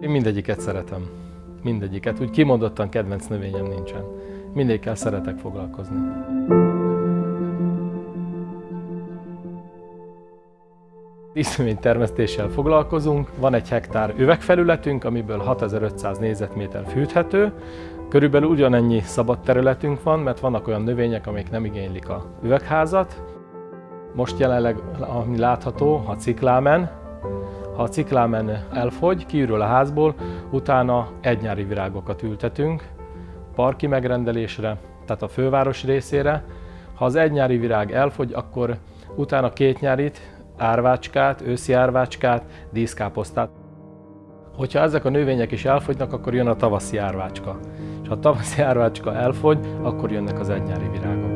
Mindegyiket szeretem. Mindegyiket. Úgy kimondottan kedvenc növényem nincsen. Mindegyikkel szeretek foglalkozni. termesztéssel foglalkozunk. Van egy hektár üvegfelületünk, amiből 6500 négyzetméter fűthető. Körülbelül ugyanennyi szabad területünk van, mert vannak olyan növények, amik nem igénylik a üvegházat. Most jelenleg, ami látható, a ciklámen. A ciklámen elfogy, kiürül a házból, utána egynyári virágokat ültetünk, parki megrendelésre, tehát a főváros részére. Ha az egynyári virág elfogy, akkor utána két nyárit, árvácskát, őszi árvácskát, díszkáposztát. Hogyha ezek a növények is elfogynak, akkor jön a tavaszi árvácska. És ha a tavaszi árvácska elfogy, akkor jönnek az egynyári virágok.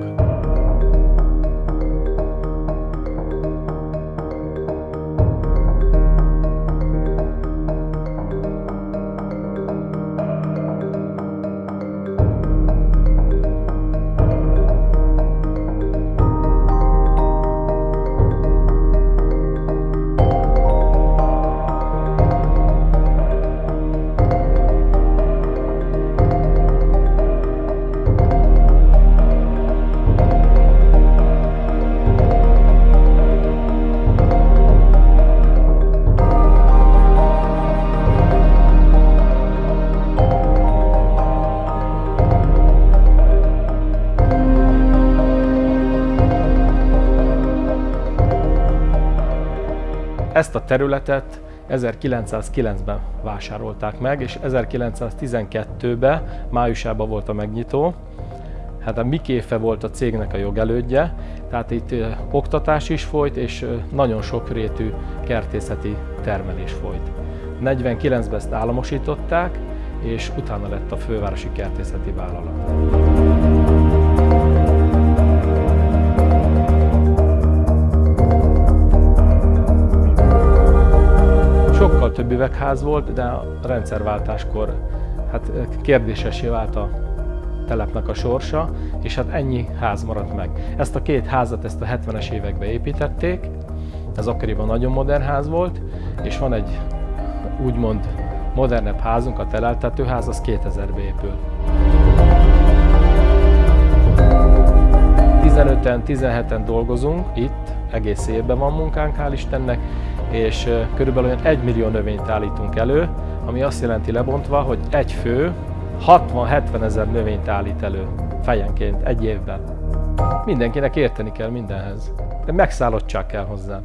Ezt a területet 1909-ben vásárolták meg, és 1912-ben, májusában volt a megnyitó. Hát a Mikéfe volt a cégnek a jogelődje, tehát itt oktatás is folyt, és nagyon sokrétű kertészeti termelés folyt. 49-ben ezt államosították, és utána lett a fővárosi kertészeti vállalat. Üvegház volt, de a rendszerváltáskor hát kérdésesé vált a telepnek a sorsa, és hát ennyi ház maradt meg. Ezt a két házat ezt a 70-es években építették, ez akkoriban nagyon modern ház volt, és van egy úgymond modernebb házunk, a teleltetőház, az 2000-ben épült. 15-en, 17-en dolgozunk itt, egész évben van munkánk, hál' Istennek, és körülbelül olyan 1 millió növényt állítunk elő, ami azt jelenti lebontva, hogy egy fő 60-70 ezer növényt állít elő fejenként egy évben. Mindenkinek érteni kell mindenhez, de megszállottság kell hozzá.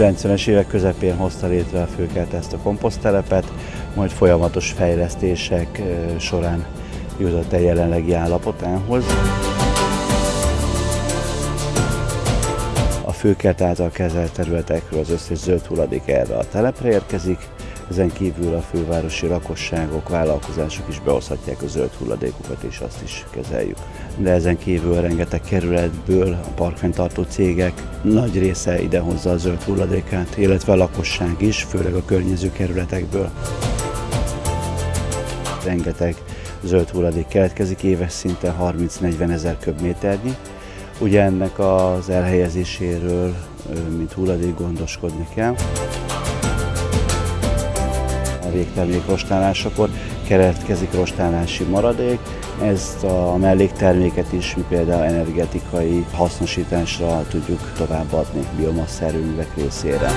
90-es évek közepén hozta létre a főkert ezt a komposztelepet, majd folyamatos fejlesztések során jutott el jelenlegi állapotához. A főkert által kezelt területekről az összes zöld hulladék erre a telepre érkezik, ezen kívül a fővárosi lakosságok, vállalkozások is behozhatják a zöld hulladékukat, és azt is kezeljük. De ezen kívül rengeteg kerületből a parkfenntartó cégek nagy része idehozza a zöld hulladékát, illetve a lakosság is, főleg a környező kerületekből. Rengeteg zöld hulladék keletkezik éves szinten 30-40 ezer köbméternyi. Ugye ennek az elhelyezéséről, mint hulladék gondoskodni kell végtermék rostálásakor keletkezik rostálási maradék. Ezt a mellékterméket is mi például energetikai hasznosításra tudjuk továbbadni biomassz erőművek részére.